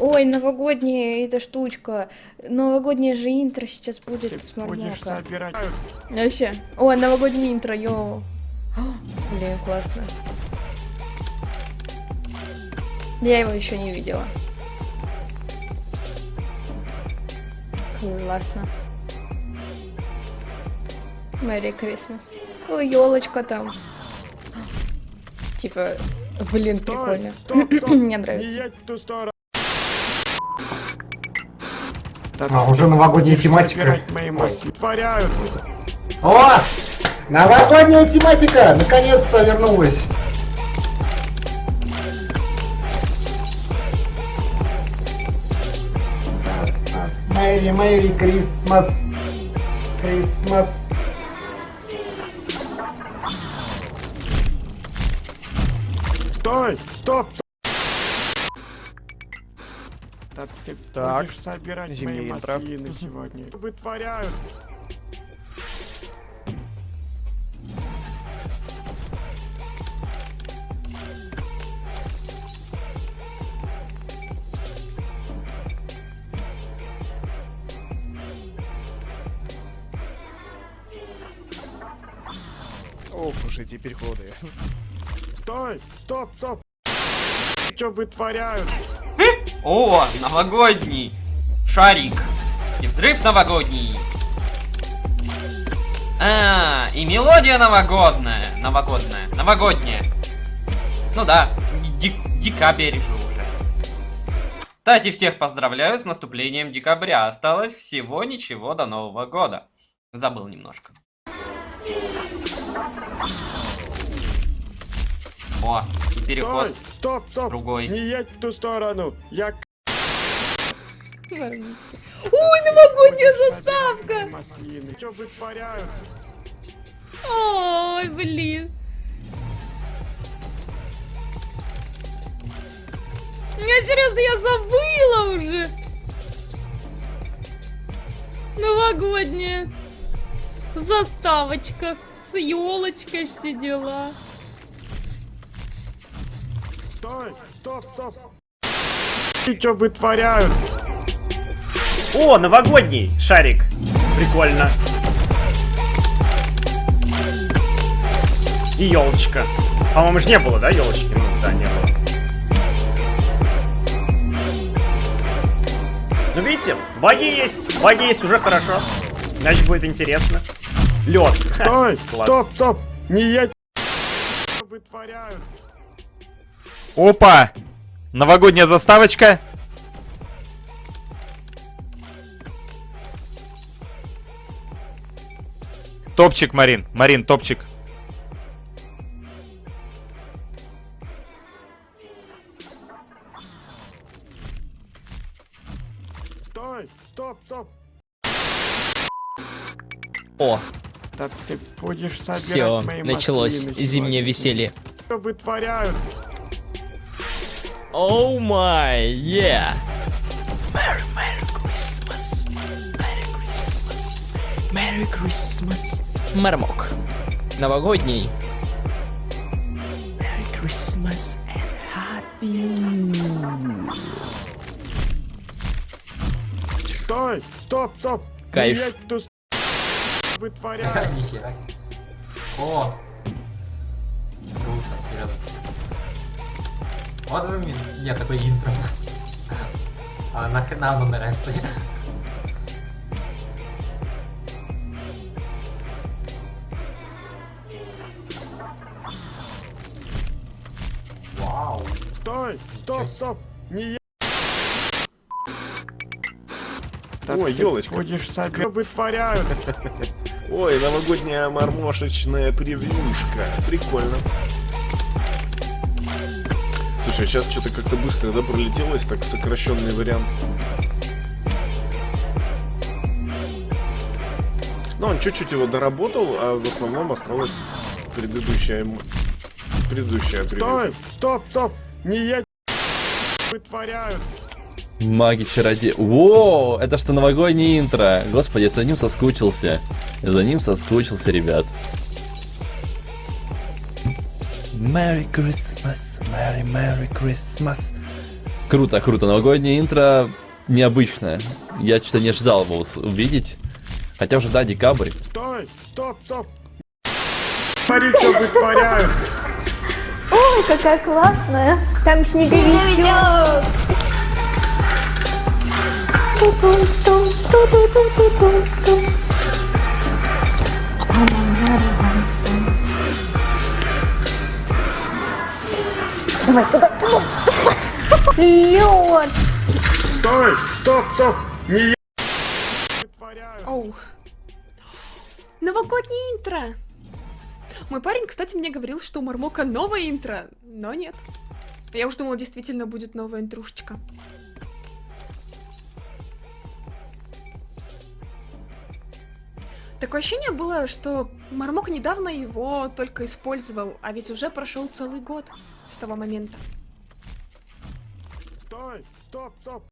Ой, новогодняя эта штучка. Новогодняя же интро сейчас будет Ты с Мармока. Вообще. Ой, новогодняя интро, йоу. О, Блин, классно. Я его еще не видела. Классно. Мэри Крисмас. Ой, елочка там. Типа, блин, Стой, прикольно. стоп, стоп, Мне Не нравится. А, уже новогодняя тематика. Творяют. О! Новогодняя тематика! Наконец-то вернулась. Мэри, Мэри, Крисмас. Крисмас. Стой! Стоп! Да ты Так, будешь собирать зимняя мои интро. маслины сегодня. Вытворяют. Ох уж эти переходы. Стой! Стоп! Стоп! Что вытворяют? О, новогодний шарик. И взрыв новогодний. А, и мелодия новогодная. Новогодная. Новогодняя. Ну да, ди- декабрь же уже. Кстати, всех поздравляю с наступлением декабря. Осталось всего ничего до Нового года. Забыл немножко. О, и переход. Стой! Стоп! Стоп! Другой. Не едь в ту сторону! Я... Ой, новогодняя заставка! Маслины. Что вытворяют? Ой, блин. Я серьезно, я забыла уже. Новогодняя заставочка с елочкой все дела. Стой! Стоп! Стоп! Что вытворяют? О, новогодний шарик. Прикольно. И елочка. По-моему, же не было, да, елочки? Ну, да, не было. Ну, видите, баги есть. Баги есть уже хорошо. Значит, будет интересно. Лед. Стой! Стоп! Стоп! Не едь! Что вытворяют? Опа! Новогодняя заставочка. Топчик, Марин. Марин, топчик. Стой! Стоп! Стоп! О, Да ты будешь собирать все, мои началось маслины зимнее веселье. Что вытворяют? Оу май, yeah. Merry, Merry Christmas. Merry Christmas. Merry Christmas. Мармок. Новогодний. Merry Christmas and Happy New Стой! Стоп! Стоп! Кайф. О! Мне... Нет, такой интро. А нахрена оно нравится? Вау. Стой! Стоп! Стоп! Не! Да Ой, елочка. Будешь. Что вытворяют? Ой, новогодняя мармошечная превьюшка. Прикольно. Слушай, сейчас что-то как-то быстро, да, пролетелось, так сокращенный вариант. Ну, он чуть-чуть его доработал, а в основном осталась предыдущая... м- Предыдущая Стой! Стоп! Стоп! Не едь! Вытворяют! Маги чародей. Во, это что новогоднее интро. Господи, я за ним соскучился. Я за ним соскучился, ребят. Merry Christmas, Merry Merry Christmas. Круто, круто. Новогоднее интро необычное. Я что-то не ожидал его увидеть. Хотя уже, да, декабрь. Стой! Стоп, стоп! Смотри, что вытворяют! Ой, какая классная. Там снеговичок. Ту-ту-ту-ту-ту-ту-ту-ту. Давай туда, туда. Лед. Стой! Стоп, стоп! Не! Оу. Новогоднее интро. Мой парень, кстати, мне говорил, что у Мармока новое интро, но нет. Я уж думала, действительно будет новая интрушечка. Такое ощущение было, что Мармок недавно его только использовал, а ведь уже прошел целый год с того момента. Стой! Стоп, стоп!